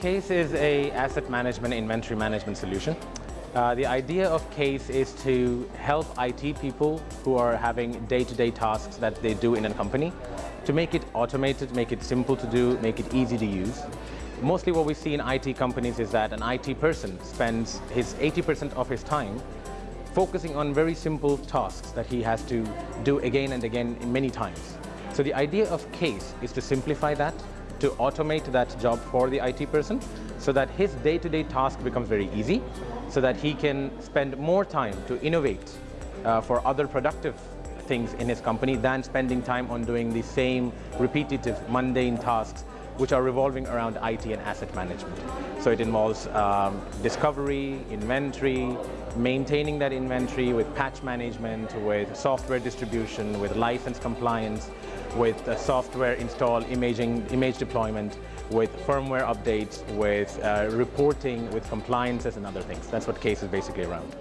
KACE is a asset management inventory management solution. Uh, the idea of KACE is to help IT people who are having day-to-day -day tasks that they do in a company to make it automated, make it simple to do, make it easy to use. Mostly what we see in IT companies is that an IT person spends his 80% of his time focusing on very simple tasks that he has to do again and again many times. So the idea of KACE is to simplify that to automate that job for the IT person so that his day-to-day -day task becomes very easy, so that he can spend more time to innovate uh, for other productive things in his company than spending time on doing the same repetitive, mundane tasks which are revolving around IT and asset management. So it involves um, discovery, inventory, maintaining that inventory with patch management, with software distribution, with license compliance, with software install, imaging, image deployment, with firmware updates, with uh, reporting, with compliances and other things. That's what KACE is basically around.